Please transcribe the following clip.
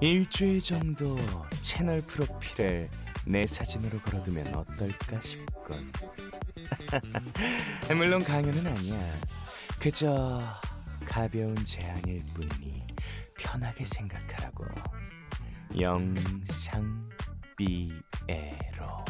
일주일 정도 채널 프로필을 내 사진으로 걸어두면 어떨까 싶군. 물론 강연은 아니야. 그저 가벼운 제안일 뿐이니 편하게 생각하라고. 영상 삐에로.